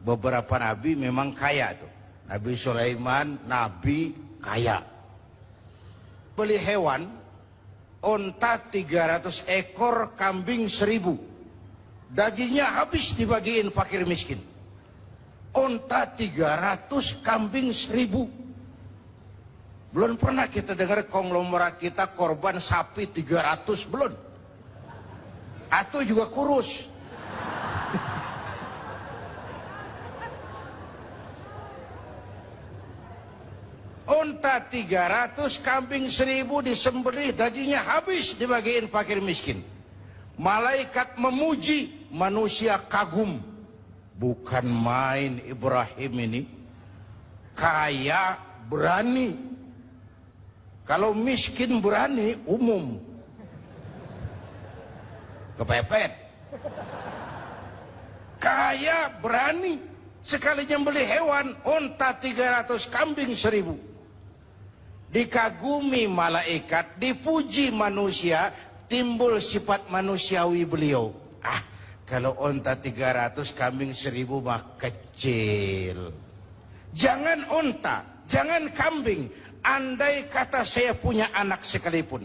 beberapa nabi memang kaya tuh. Nabi Sulaiman, nabi kaya. Beli hewan, onta 300 ekor, kambing 1000. Dagingnya habis dibagiin fakir miskin. Onta 300, kambing 1000. Belum pernah kita dengar konglomerat kita korban sapi 300, belum. Atau juga kurus. Unta 300, kambing 1000 disembelih, dagingnya habis dibagiin fakir miskin. Malaikat memuji, manusia kagum. Bukan main Ibrahim ini. Kaya berani. Kalau miskin berani, umum. Kepepet. Kaya berani. Sekali nyembeli hewan, unta 300, kambing 1000 dikagumi malaikat, dipuji manusia, timbul sifat manusiawi beliau. Ah, kalau onta 300, kambing 1000 mah kecil. Jangan onta, jangan kambing. Andai kata saya punya anak sekalipun.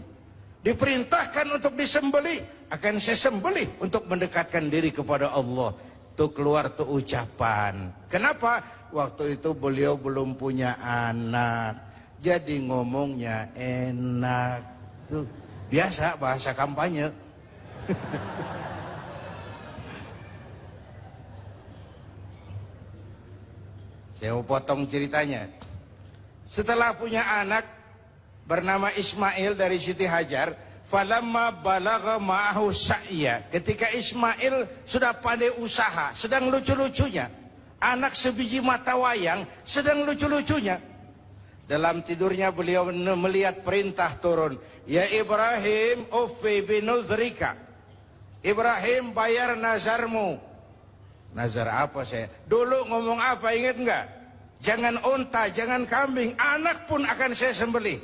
Diperintahkan untuk disembeli, akan saya sembeli untuk mendekatkan diri kepada Allah. Itu keluar tuh ucapan. Kenapa? Waktu itu beliau belum punya anak jadi ngomongnya enak tuh. Biasa bahasa kampanye. Saya mau potong ceritanya. Setelah punya anak bernama Ismail dari Siti Hajar falamma balagha ma'ahu sa'ya. Ketika Ismail sudah pandai usaha sedang lucu-lucunya. Anak sebiji mata wayang sedang lucu-lucunya dalam tidurnya beliau melihat perintah turun. Ya Ibrahim, ufi binuzrika. Ibrahim bayar nazarmu. Nazar apa saya? Dulu ngomong apa ingat enggak? Jangan unta, jangan kambing. Anak pun akan saya sembelih.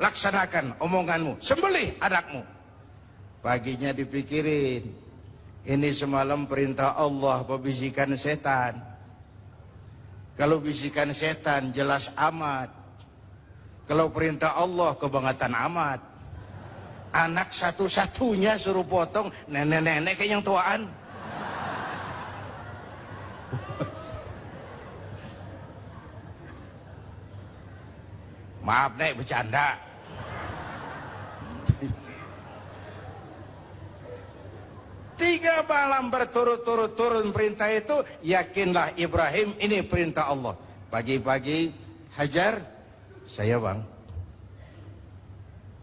Laksanakan omonganmu. Sembelih anakmu. Paginya dipikirin. Ini semalam perintah Allah pembisikan setan. Kalau bisikan setan jelas amat. Kalau perintah Allah kebangetan amat. Anak satu-satunya suruh potong nenek-nenek kayak yang tuaan. Maaf nek bercanda. Tiga malam berturut-turut turun perintah itu, yakinlah Ibrahim ini perintah Allah. Pagi-pagi Hajar, saya bang.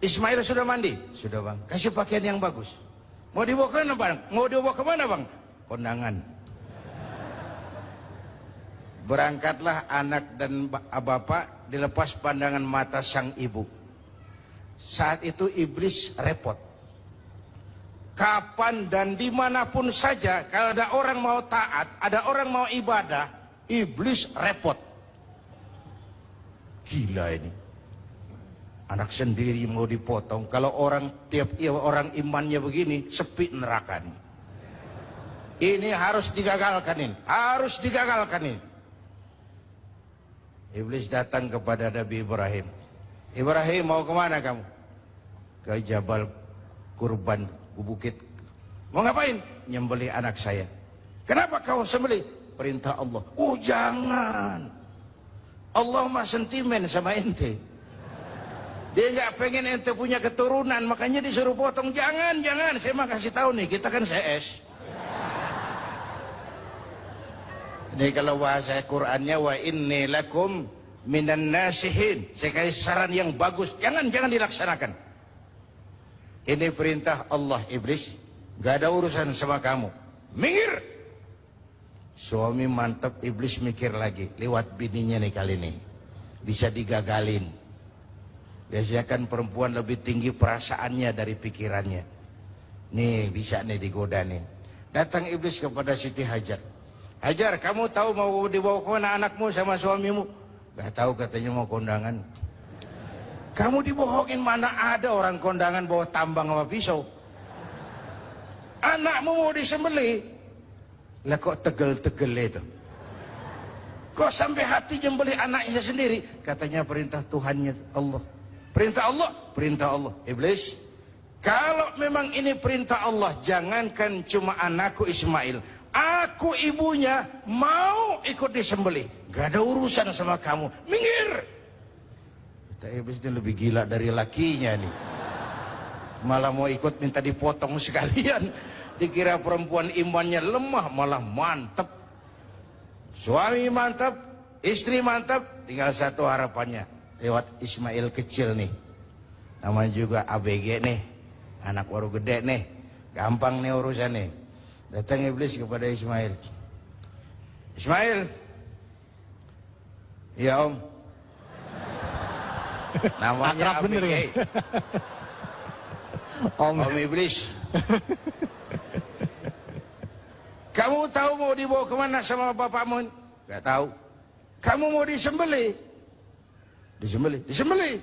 Ismail sudah mandi? Sudah bang. Kasih pakaian yang bagus. Mau dibawa ke mana bang? Mau dibawa ke mana bang? Kondangan. Berangkatlah anak dan bapak dilepas pandangan mata sang ibu. Saat itu iblis repot kapan dan di mana pun saja kalau ada orang mau taat ada orang mau ibadah iblis repot. Gila ini. Anak sendiri mau dipotong. Kalau orang tiap iya, orang imannya begini sepi neraka nih ini harus digagalkan ini. Harus digagalkan ini. Iblis datang kepada Nabi Ibrahim. Ibrahim mau ke mana kamu? Ke Jabal Kurban bukit. Mau ngapain? Nyembeli anak saya. Kenapa kau sembeli? Perintah Allah. Oh jangan. Allah mah sentimen sama ente. Dia nggak pengen ente punya keturunan, makanya disuruh potong. Jangan, jangan. Saya mah kasih tahu nih, kita kan CS. Ini kalau bahasa Qur'annya wa inni lakum minan nasihin. Saya kasih saran yang bagus. Jangan, jangan dilaksanakan. Ini perintah Allah iblis. Gak ada urusan sama kamu. Minggir. Suami mantap iblis mikir lagi. Lewat bininya nih kali ini. Bisa digagalin. Biasanya kan perempuan lebih tinggi perasaannya dari pikirannya. Nih bisa nih digoda nih. Datang iblis kepada Siti Hajar. Hajar kamu tahu mau dibawa ke mana anakmu sama suamimu? Gak tahu katanya mau kondangan. Kamu dibohongin mana ada orang kondangan bawa tambang sama pisau. Anakmu mau disembeli. Lah kok tegel-tegel itu. Kok sampai hati nyembeli anaknya sendiri? Katanya perintah Tuhannya Allah. Perintah Allah, perintah Allah. Iblis, kalau memang ini perintah Allah, jangankan cuma anakku Ismail, aku ibunya mau ikut disembeli. Gak ada urusan sama kamu. Minggir. Iblis ini lebih gila dari lakinya nih. Malah mau ikut minta dipotong sekalian. Dikira perempuan imannya lemah, malah mantep. Suami mantap, istri mantap, tinggal satu harapannya. Lewat Ismail kecil nih. Namanya juga ABG nih. Anak baru gede nih. Gampang nih urusan nih. Datang iblis kepada Ismail. Ismail. Ya om. Namanya Akrab bener ya? Om. Om iblis. Kamu tahu mau dibawa kemana sama bapakmu? Gak tahu. Kamu mau disembeli? Disembeli? Disembeli.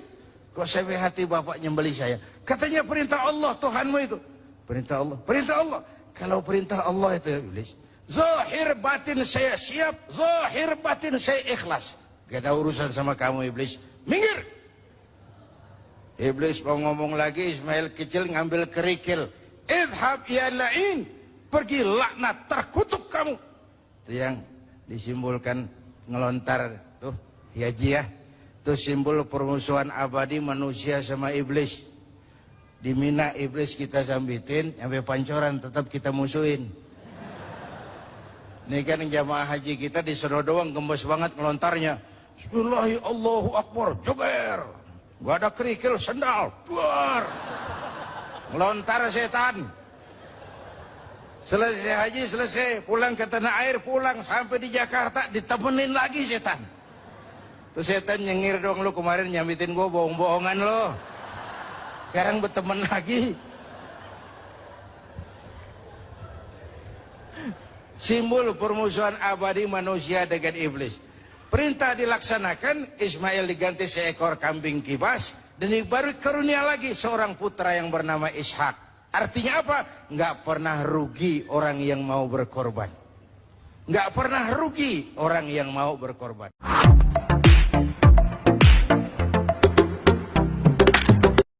Kok sampai hati bapak nyembeli saya? Katanya perintah Allah Tuhanmu itu. Perintah Allah. Perintah Allah. Kalau perintah Allah itu ya iblis. Zahir batin saya siap. Zahir batin saya ikhlas. Gak ada urusan sama kamu iblis. Minggir. Iblis mau ngomong lagi Ismail kecil ngambil kerikil. Idhab ya la'in. Pergi laknat terkutuk kamu. Itu yang disimbolkan ngelontar tuh ya ya. Itu simbol permusuhan abadi manusia sama iblis. Di Mina iblis kita sambitin sampai pancoran tetap kita musuhin. Ini kan jamaah haji kita di doang gembos banget ngelontarnya. Bismillahirrahmanirrahim Allahu Akbar, joger. Gak ada kerikil sendal, duar. Ngelontar setan. Selesai haji, selesai. Pulang ke tanah air, pulang. Sampai di Jakarta, ditemenin lagi setan. Tuh setan nyengir dong lu kemarin nyamitin gua bohong-bohongan lo. Sekarang berteman lagi. Simbol permusuhan abadi manusia dengan iblis. Perintah dilaksanakan, Ismail diganti seekor kambing kibas, dan baru karunia lagi seorang putra yang bernama Ishak. Artinya apa? Nggak pernah rugi orang yang mau berkorban. Nggak pernah rugi orang yang mau berkorban.